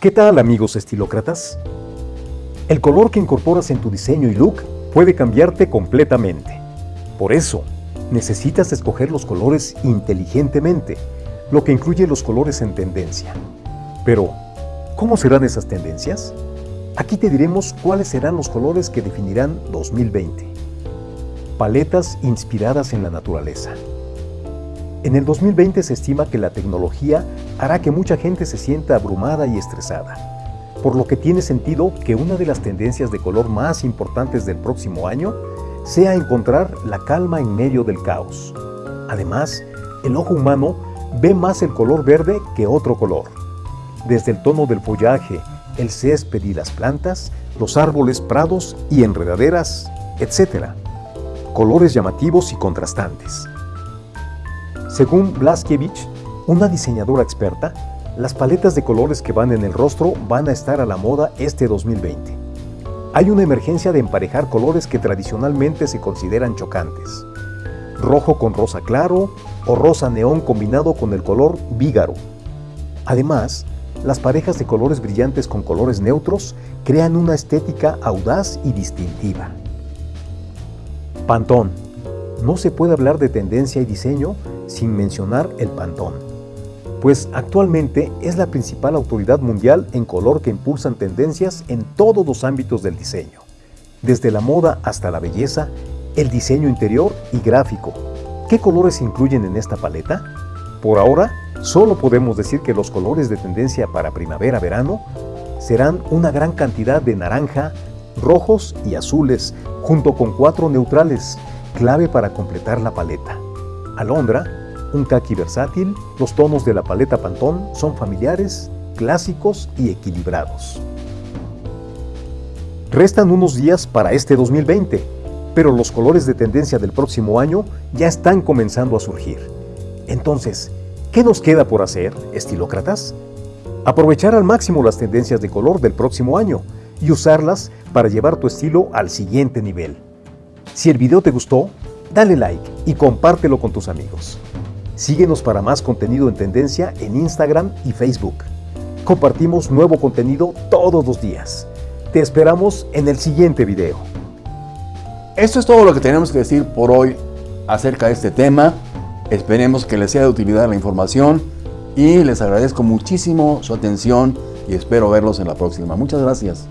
¿Qué tal amigos estilócratas? El color que incorporas en tu diseño y look puede cambiarte completamente. Por eso, necesitas escoger los colores inteligentemente, lo que incluye los colores en tendencia. Pero, ¿cómo serán esas tendencias? Aquí te diremos cuáles serán los colores que definirán 2020. Paletas inspiradas en la naturaleza. En el 2020 se estima que la tecnología hará que mucha gente se sienta abrumada y estresada, por lo que tiene sentido que una de las tendencias de color más importantes del próximo año sea encontrar la calma en medio del caos. Además, el ojo humano ve más el color verde que otro color. Desde el tono del follaje, el césped y las plantas, los árboles, prados y enredaderas, etc. Colores llamativos y contrastantes. Según Blaskevich, una diseñadora experta, las paletas de colores que van en el rostro van a estar a la moda este 2020. Hay una emergencia de emparejar colores que tradicionalmente se consideran chocantes. Rojo con rosa claro o rosa neón combinado con el color vígaro. Además, las parejas de colores brillantes con colores neutros crean una estética audaz y distintiva. Pantón. No se puede hablar de tendencia y diseño sin mencionar el Pantón, pues actualmente es la principal autoridad mundial en color que impulsan tendencias en todos los ámbitos del diseño, desde la moda hasta la belleza, el diseño interior y gráfico. ¿Qué colores incluyen en esta paleta? Por ahora, solo podemos decir que los colores de tendencia para primavera-verano serán una gran cantidad de naranja, rojos y azules, junto con cuatro neutrales, clave para completar la paleta. Alondra, un kaki versátil, los tonos de la paleta Pantón son familiares, clásicos y equilibrados. Restan unos días para este 2020, pero los colores de tendencia del próximo año ya están comenzando a surgir. Entonces, ¿qué nos queda por hacer, estilócratas? Aprovechar al máximo las tendencias de color del próximo año y usarlas para llevar tu estilo al siguiente nivel. Si el video te gustó, dale like y compártelo con tus amigos. Síguenos para más contenido en tendencia en Instagram y Facebook. Compartimos nuevo contenido todos los días. Te esperamos en el siguiente video. Esto es todo lo que tenemos que decir por hoy acerca de este tema. Esperemos que les sea de utilidad la información y les agradezco muchísimo su atención y espero verlos en la próxima. Muchas gracias.